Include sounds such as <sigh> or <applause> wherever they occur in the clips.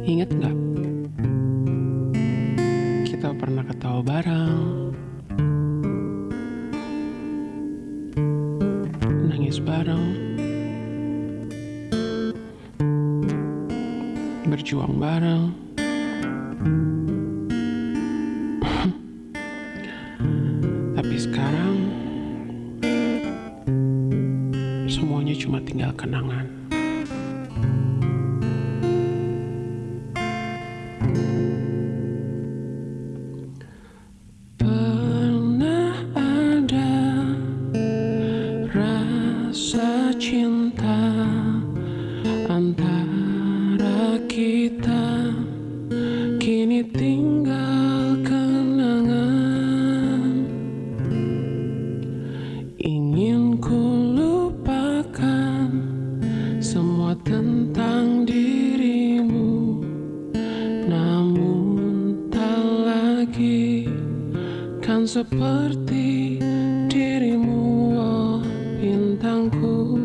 Ingat nggak? Kita pernah ketawa bareng, nangis bareng, berjuang bareng. <laughs> Tapi sekarang semuanya cuma tinggal kenangan. Semua tentang dirimu, namun tak lagi kan seperti dirimu, oh bintangku.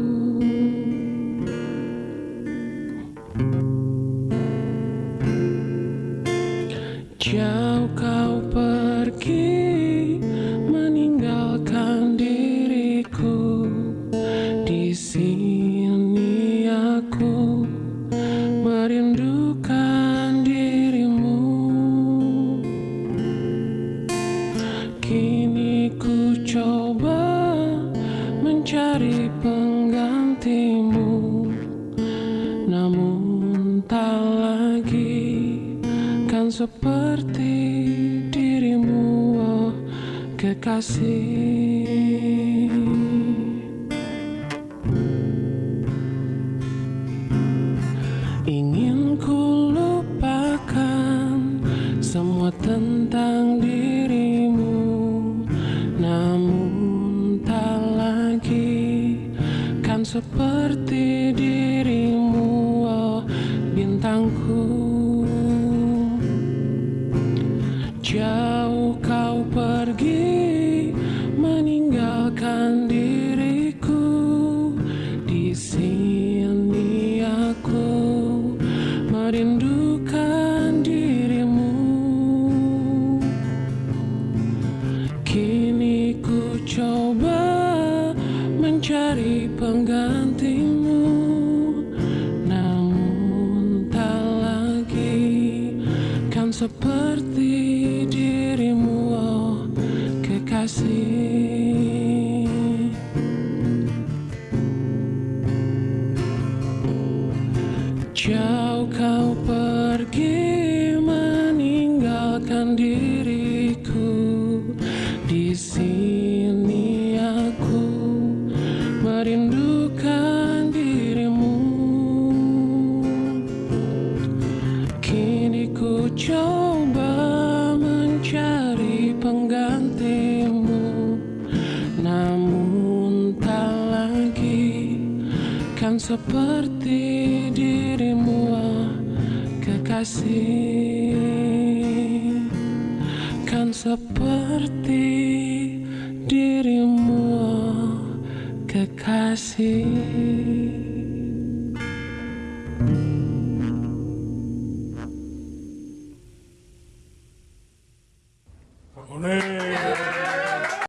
Jauh kau pergi meninggalkan diriku di sini aku merindukan dirimu. Kini ku coba mencari penggantimu namun tak lagi kan seperti dirimu. Oh kekasih semua tentang dirimu Namun tak lagi kan seperti dirimu. Oh bintangku Jauh penggantimu namun tak lagi kan seperti dirimu oh kekasih. Jauh kau pergi Kini ku coba mencari penggantimu. Namun tak lagi kan seperti dirimu ah, kekasih. Kan seperti dirimu ah, kekasih